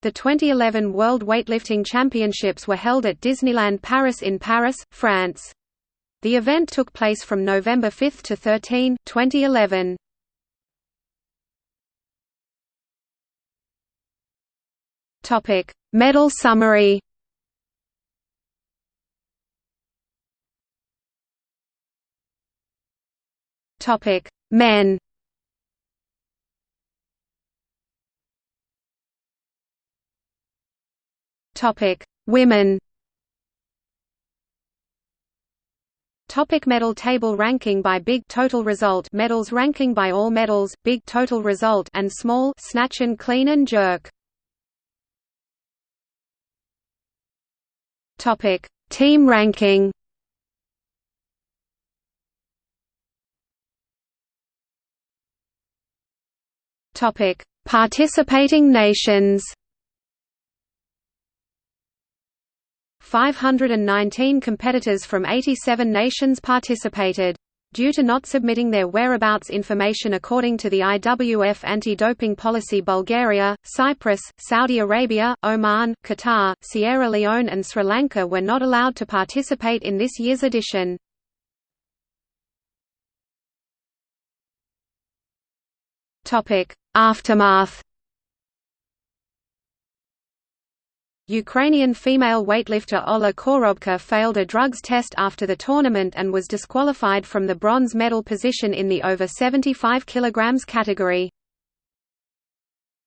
The 2011 World Weightlifting Championships were held at Disneyland Paris in Paris, France. The event took place from November 5 to 13, 2011. Topic: Medal summary. Topic: Men. Topic: Women. Topic medal table ranking by big total result medals ranking by all medals big total result and small snatch and clean and jerk. Topic. Team ranking Topic. Participating nations 519 competitors from 87 nations participated. Due to not submitting their whereabouts information according to the IWF anti-doping policy Bulgaria, Cyprus, Saudi Arabia, Oman, Qatar, Sierra Leone and Sri Lanka were not allowed to participate in this year's edition. Aftermath Ukrainian female weightlifter Olha Korobka failed a drugs test after the tournament and was disqualified from the bronze medal position in the over 75 kg category.